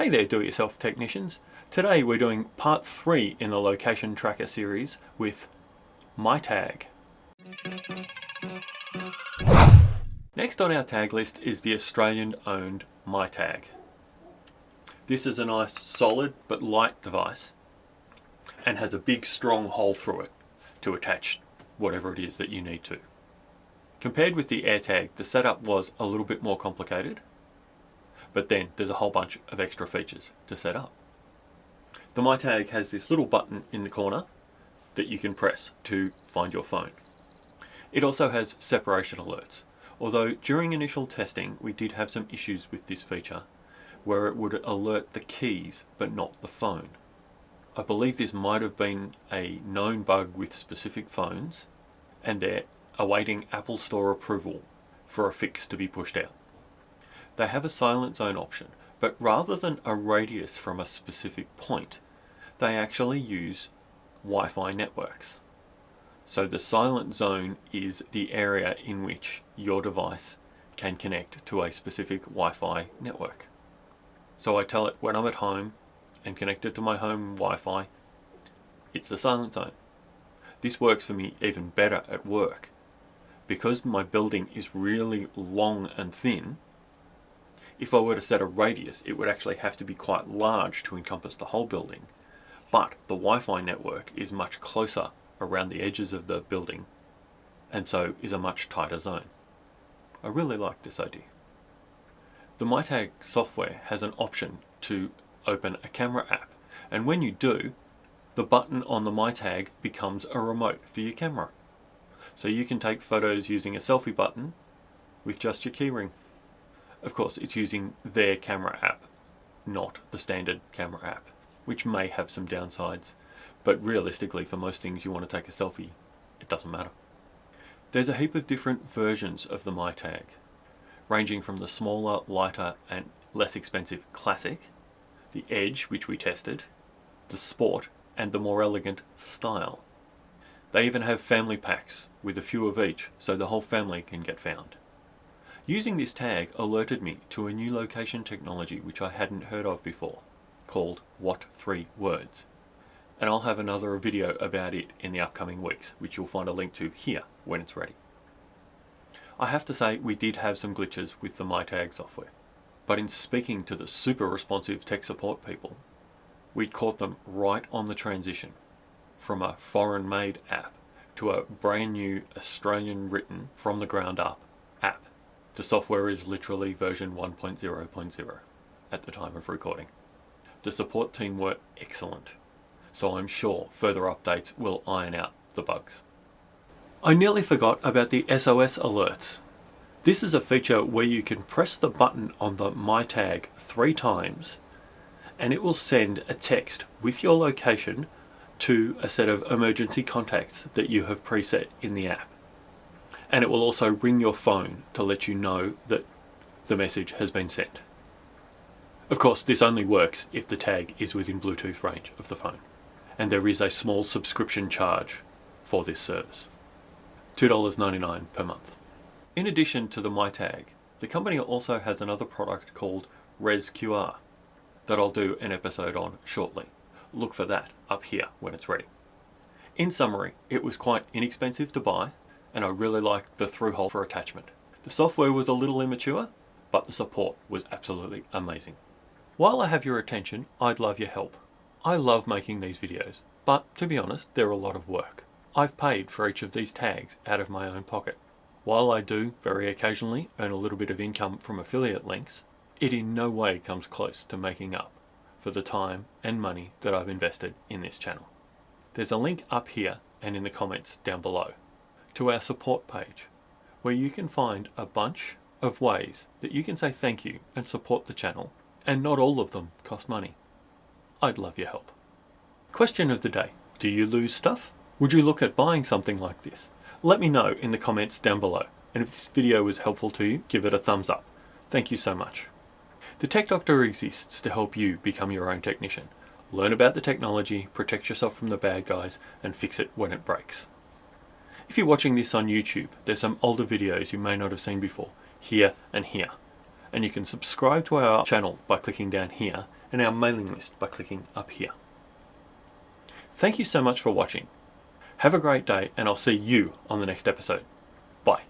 Hey there do-it-yourself technicians. Today we're doing part 3 in the location tracker series with MyTag. Next on our tag list is the Australian owned MyTag. This is a nice solid but light device and has a big strong hole through it to attach whatever it is that you need to. Compared with the AirTag, the setup was a little bit more complicated but then there's a whole bunch of extra features to set up. The MyTag has this little button in the corner that you can press to find your phone. It also has separation alerts, although during initial testing we did have some issues with this feature where it would alert the keys but not the phone. I believe this might have been a known bug with specific phones and they're awaiting Apple Store approval for a fix to be pushed out. They have a silent zone option, but rather than a radius from a specific point, they actually use Wi-Fi networks. So the silent zone is the area in which your device can connect to a specific Wi-Fi network. So I tell it when I'm at home and connected to my home Wi-Fi, it's the silent zone. This works for me even better at work. Because my building is really long and thin, if I were to set a radius, it would actually have to be quite large to encompass the whole building. But the Wi-Fi network is much closer around the edges of the building and so is a much tighter zone. I really like this idea. The MyTag software has an option to open a camera app and when you do, the button on the MyTag becomes a remote for your camera. So you can take photos using a selfie button with just your keyring. Of course, it's using their camera app, not the standard camera app, which may have some downsides. But realistically, for most things you want to take a selfie, it doesn't matter. There's a heap of different versions of the MyTag, ranging from the smaller, lighter and less expensive Classic, the Edge, which we tested, the Sport, and the more elegant Style. They even have family packs with a few of each, so the whole family can get found. Using this tag alerted me to a new location technology which I hadn't heard of before, called What 3 Words. And I'll have another video about it in the upcoming weeks, which you'll find a link to here when it's ready. I have to say we did have some glitches with the MyTag software, but in speaking to the super responsive tech support people, we'd caught them right on the transition from a foreign made app to a brand new Australian written from the ground up app. The software is literally version 1.0.0 at the time of recording. The support team were excellent, so I'm sure further updates will iron out the bugs. I nearly forgot about the SOS alerts. This is a feature where you can press the button on the MyTag three times and it will send a text with your location to a set of emergency contacts that you have preset in the app and it will also ring your phone to let you know that the message has been sent. Of course this only works if the tag is within Bluetooth range of the phone and there is a small subscription charge for this service. $2.99 per month. In addition to the MyTag, the company also has another product called ResQR that I'll do an episode on shortly. Look for that up here when it's ready. In summary, it was quite inexpensive to buy and I really liked the through hole for attachment. The software was a little immature, but the support was absolutely amazing. While I have your attention, I'd love your help. I love making these videos, but to be honest, they're a lot of work. I've paid for each of these tags out of my own pocket. While I do, very occasionally, earn a little bit of income from affiliate links, it in no way comes close to making up for the time and money that I've invested in this channel. There's a link up here and in the comments down below to our support page where you can find a bunch of ways that you can say thank you and support the channel and not all of them cost money. I'd love your help. Question of the day. Do you lose stuff? Would you look at buying something like this? Let me know in the comments down below and if this video was helpful to you give it a thumbs up. Thank you so much. The Tech Doctor exists to help you become your own technician. Learn about the technology, protect yourself from the bad guys and fix it when it breaks. If you're watching this on YouTube, there's some older videos you may not have seen before, here and here. And you can subscribe to our channel by clicking down here and our mailing list by clicking up here. Thank you so much for watching. Have a great day and I'll see you on the next episode. Bye.